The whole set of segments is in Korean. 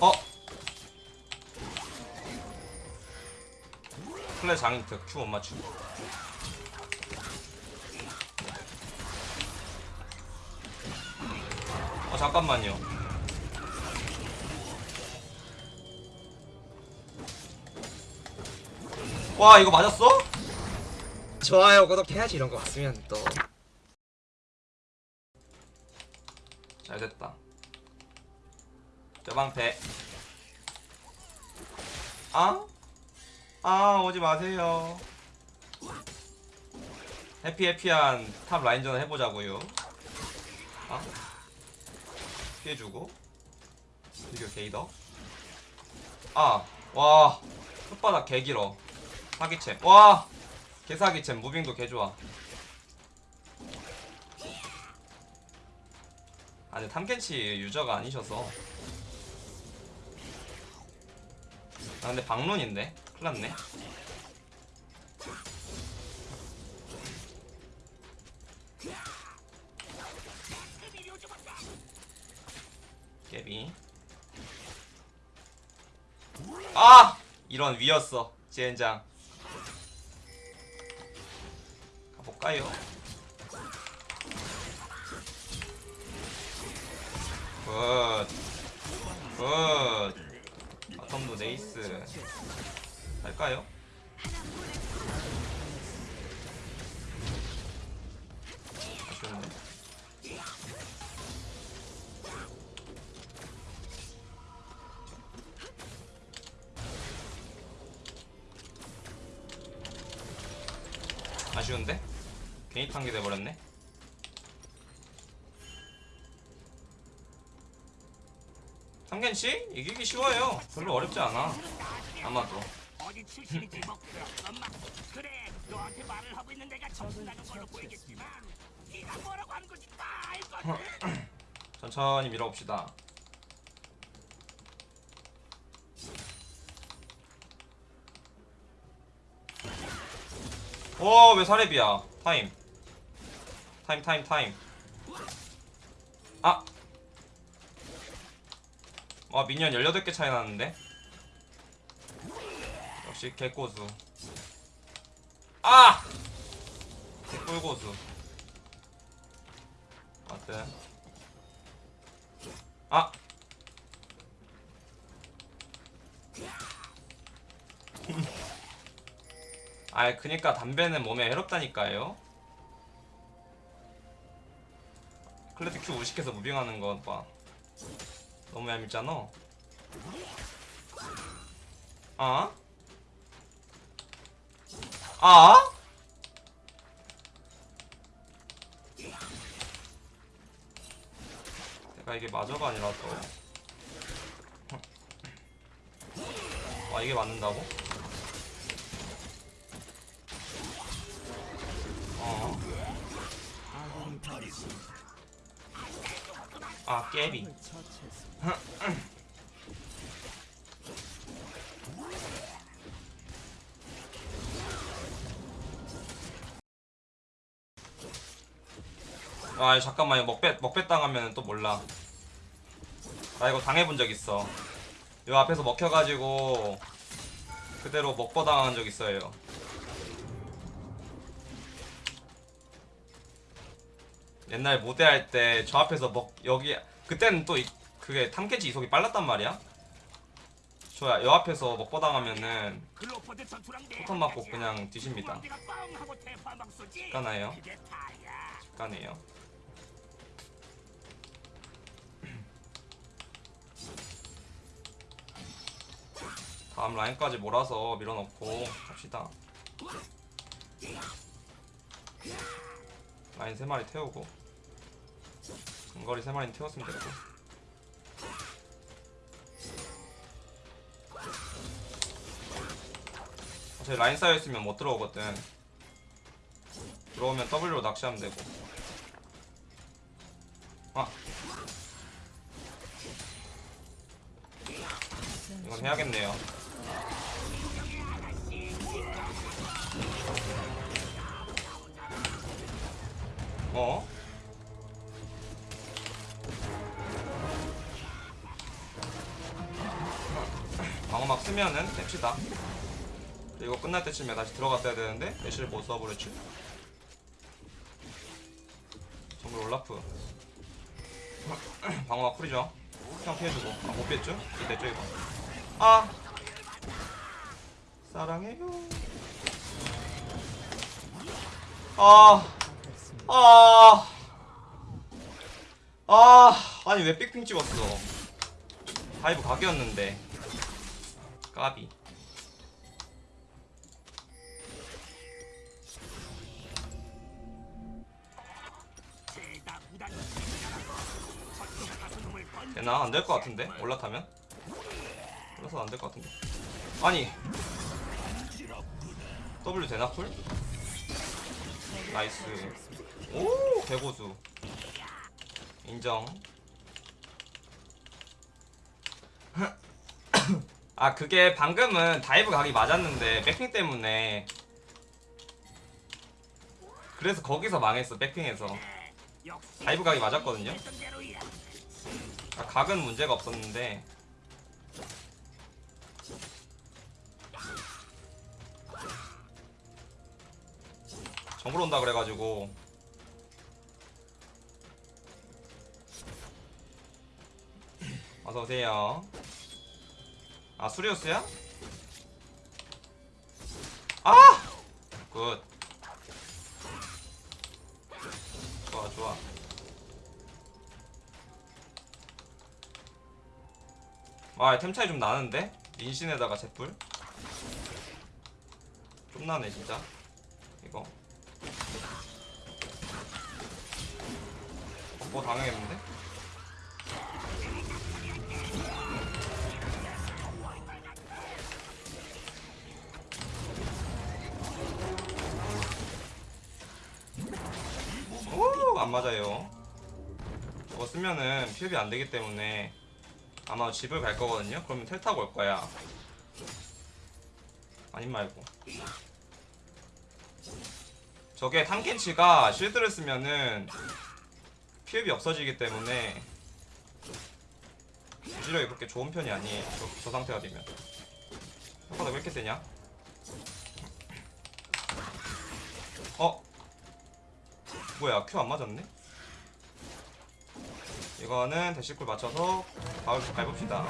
어? 플레 장인트 큐 못 맞추고 어 잠깐만요 와 이거 맞았어? 좋아요 구독해야지 이런 거 왔으면 또 잘 됐다 저 방패. 아? 아 오지 마세요. happy happy한 top 라인전을 해보자고요. 아? 피해주고. 비교 게이더. 아와. 혓바닥 개길어. 사기챔. 와! 개사기챔. moving도 개좋아. 아니 탐켄치 유저가 아니셔서 아 근데 방론인데 큰일났네 깨비 아! 이런 위였어 지엔장 가볼까요? 굿. 굿. 바텀도 네이스. 아쉬운데. 아쉬운데? 괜히 탄게 돼버렸네. 상겐씨 이기기 쉬워요. 별로 어렵지 않아. 아마도. 뭐 천천히 밀어봅시다. 오, 왜 사례비야? 타임. 타임, 타임, 타임. 아! 와, 미니언 18개 차이 나는데? 역시 개꼬수. 아! 개꿀고수. 맞든. 아! 아이 그니까 담배는 몸에 해롭다니까요 클래식 큐 무식해서 무빙하는 거봐 너무 얄밉잖아 아? 아? 내가 이게 마저가 아니라서 와 이게 맞는다고? 아 깨비. 아 잠깐만 이거 먹배 먹배 당하면 또 몰라. 나 이거 당해본 적 있어. 요 앞에서 먹혀가지고 그대로 먹보 당한 적 있어요 옛날 모대 할 때 저 앞에서 먹 여기 그때는 또 이, 그게 탐캐치 이속이 빨랐단 말이야? 저야 여 앞에서 먹보 당하면은 글로퍼드 전투랑 내 폭탄 맞고 그냥 뒤집니다. 다야 가네요. 다음 라인까지 몰아서 밀어넣고 갑시다 라인 3마리 태우고 근거리 3마리 태웠으면 되고. 어차피 라인 쌓여있으면 못 들어오거든. 들어오면 W로 낚시하면 되고. 아. 이건 해야겠네요 어? 방어막 쓰면은 뺍시다. 그리고 끝날 때쯤에 다시 들어갔어야 되는데 애쉬를 못 써버렸지 정글 올라프. 방어막 쿨이죠. 그냥 피해주고. 아, 못 피했죠? 이때 이거 아! 사랑해요. 아 아, 아, 아니 왜 back ping 찍었어? dive 각이었는데 까비. 되나 안 될 것 같은데 올라타면? 올라서 안 될 것 같은데. 아니 W 되나 cool? nice. 오 개고수. 인정. 아 그게 방금은 dive 각이 맞았는데 back ping 때문에. 그래서 거기서 망했어 back ping에서. dive 각이 맞았거든요? 아, 각은 문제가 없었는데. 정글 온다 그래가지고 어서 오세요. 아 다리우스야? 아! good. 좋아 좋아. 와, 템 차이 좀 나는데? 인신에다가 제풀? 좀 나네, 진짜. 이거. 어, 뭐 당하겠는데? 안 맞아요. 저거 쓰면은 피업이 안 되기 때문에 아마 집을 갈 거거든요. 그러면 텔 타고 올 거야. 아님 말고. 저게 탐켄치가 쉴드를 쓰면은 피업이 없어지기 때문에 유지력이 그렇게 좋은 편이 아니에요. 저, 저 상태가 되면. 효과가 왜 이렇게 세냐? 어? 뭐야 큐안 맞았네? 이거는 대시쿨 맞춰서 바울 밟읍시다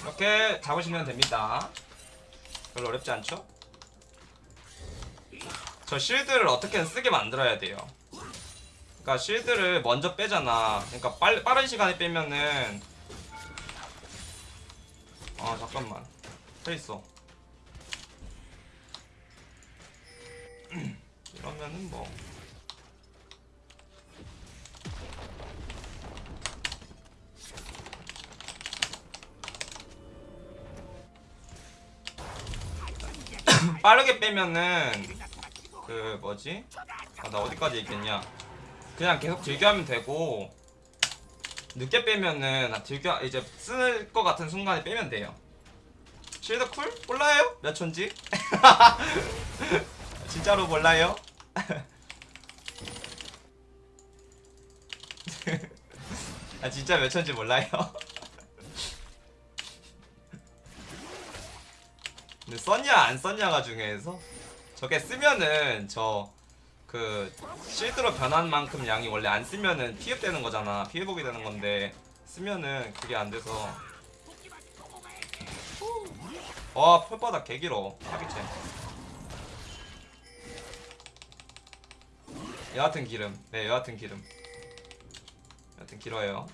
이렇게 잡으시면 됩니다 별로 어렵지 않죠? 저 실드를 어떻게든 쓰게 만들어야 돼요 그러니까 실드를 먼저 빼잖아 그러니까 빨, 빠른 시간에 빼면은 아 잠깐만 페이스 이러면은 뭐 빠르게 빼면은 그 뭐지? 아 나 어디까지 얘기했냐? 그냥 계속 즐겨하면 되고 늦게 빼면은 아, 즐겨 이제 쓸 것 같은 순간에 빼면 돼요. 쉴드 쿨? 몰라요? 몇 촌지? 진짜로 몰라요? 아 진짜 몇 촌지 몰라요? 근데 썼냐 안 썼냐가 중요해서 저게 쓰면은 저 그 실드로 변한 만큼 양이 원래 안 쓰면은 피흡되는 거잖아 피해복이 되는 건데 쓰면은 그게 안 돼서 와 펄바닥 개길어. 사기챔 여하튼 기름. 네 여하튼 기름. 여하튼 길어요.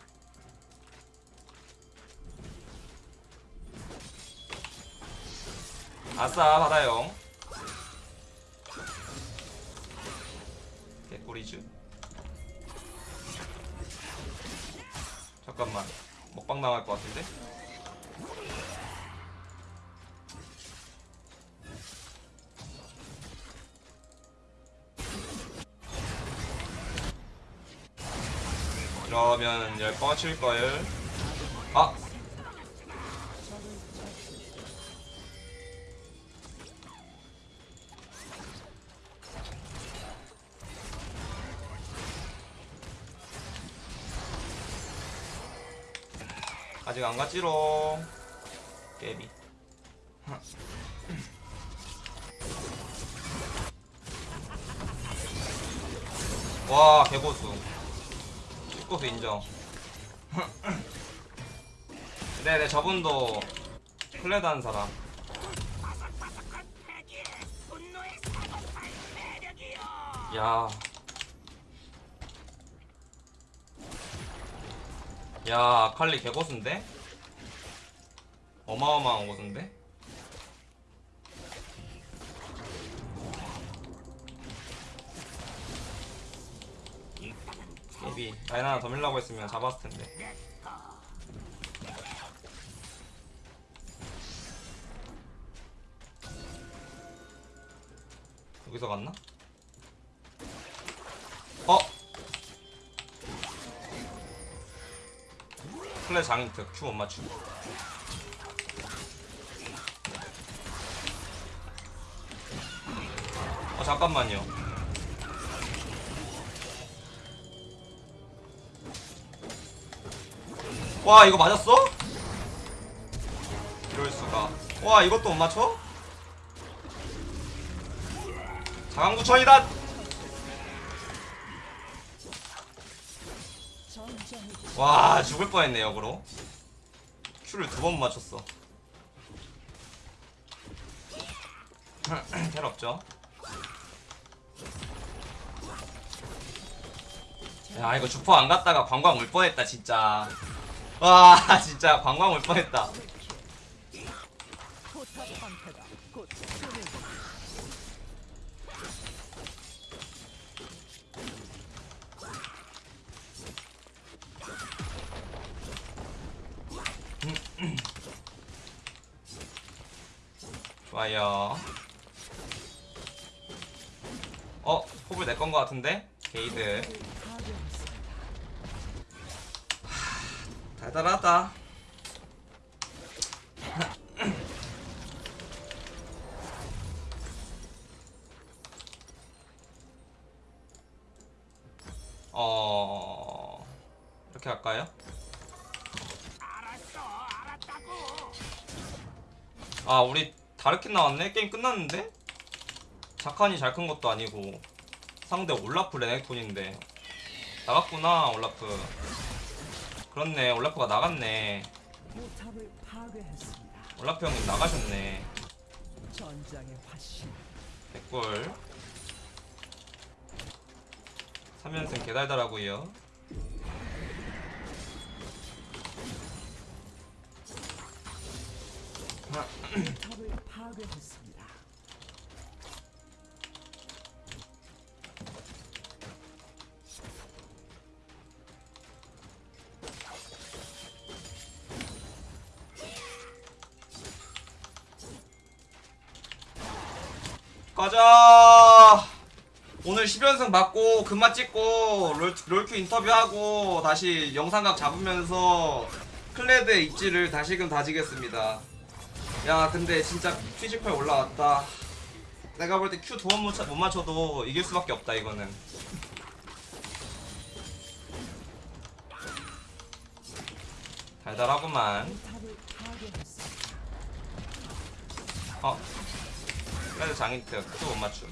아싸 받아요. 개꿀이죠 잠깐만. 먹방 나갈 것 같은데 가면 열 뻗칠걸 아! 아직 안 갔지롱. 깨비. 와 개고수. 축고수 인정 네네 저분도 플레드 한 사람 야. 야, 아칼리 개고수인데? 어마어마한 고수인데? 깨비 라인 하나 더 밀라고 했으면 잡았을 텐데 여기서 갔나? 어? 플레 장인트 큐못 맞추고 어 잠깐만요 와 이거 맞았어? 이럴수가. 와 이것도 못 맞춰? 자강구천이다! 와 죽을 뻔했네 역으로. 큐를 두 번 맞췄어. 텔 없죠? 야 이거 주포 안 갔다가 관광 올 뻔했다 진짜 와 진짜 관광 올 뻔했다. 좋아요. 어 포블 내건 거 같은데? 게이드 파괴했습니다. 달달하다 어 이렇게 할까요? 아 우리 다르킨 나왔네? 게임 끝났는데? 자칸이 잘 큰 것도 아니고 상대 올라프 레넥톤인데 나갔구나 올라프 그렇네. 올라프가 나갔네. 올라프 형님 나가셨네. 백골. 3연승 개달달하고요 가자. 오늘 10연승 받고 금마 찍고 롤, 롤큐 인터뷰하고 다시 영상각 잡으면서 클레드의 입지를 다시금 다지겠습니다. 야 근데 진짜 피지컬 올라왔다. 내가 볼때 Q 두번 못 맞춰도 이길 수밖에 없다 이거는. 달달하구만. 어 클레드 장인트 Q 못 맞춤.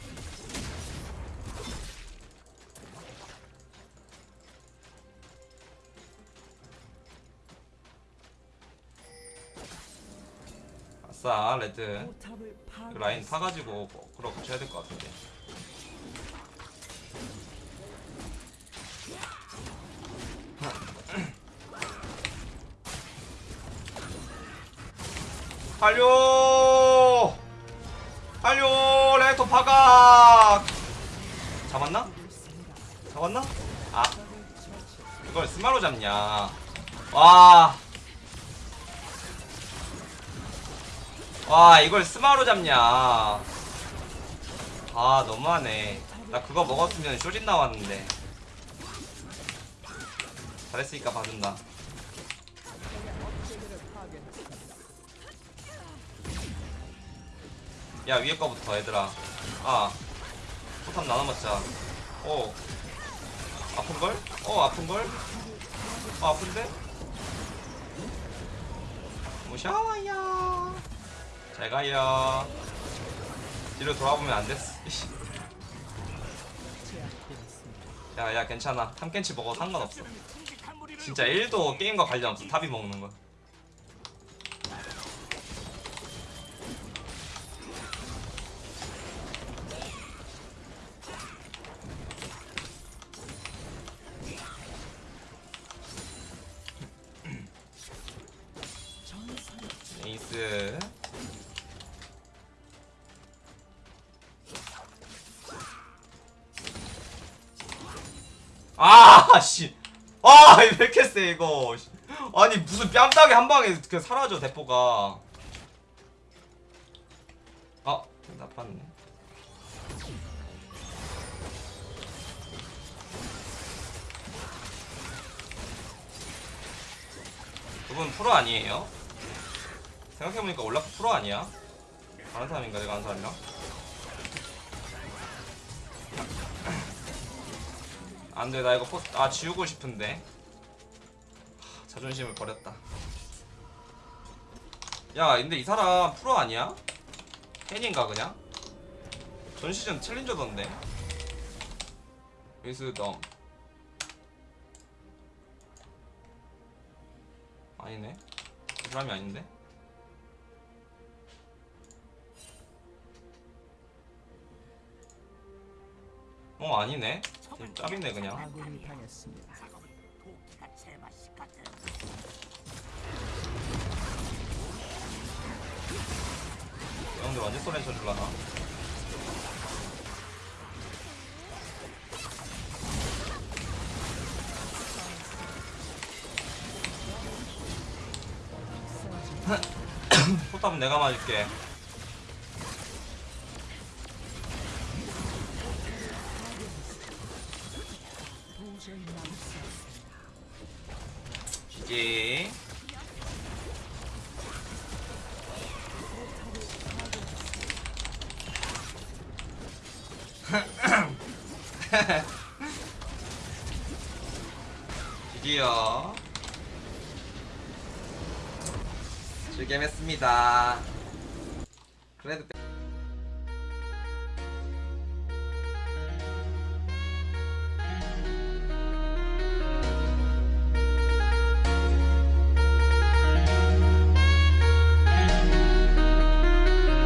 아싸 레드. 이거 라인. 타가지고 뭐 그러 고쳐야 될 것 같은데. 빨려 파각 잡았나? 잡았나? 아. 이걸 스마로 잡냐. 와. 와 이걸 스마로 잡냐. 아 너무하네. 나 그거 먹었으면 쇼진 나왔는데. 잘했으니까 봐준다. 야 위에 거부터 얘들아 아 포탑 나눠 먹자 오 아픈걸? 어 아픈걸? 어 아픈데? 무셔워요 잘 가요 뒤로 돌아보면 안 됐어 이씨. 제압되었습니다. 야야 괜찮아 탐켄치 먹어 상관없어 진짜 1도 게임과 관련 없어 탑이 먹는 거 아 씨 아 이거 왜 이렇게 세 이거 아니 무슨 뺨따기 한 방에 그 사라져 대포가 아 나빴네 그분 프로 아니에요? 생각해보니까 올라프 프로 아니야? 다른 사람인가 내가 아는 사람이랑? 안돼 나 이거 포, 아 지우고 싶은데. 하, 자존심을 버렸다. 야 근데 이 사람 프로 아니야? 팬인가 그냥? 전 시즌 챌린저던데. 위스덤 아니네. 그 사람이 아닌데? 어 아니네 짭이네 그냥. 형들 완전 소렌 쳐줄라나? 포탑은 내가 맞을게 드디어 즐겜했습니다. 그래도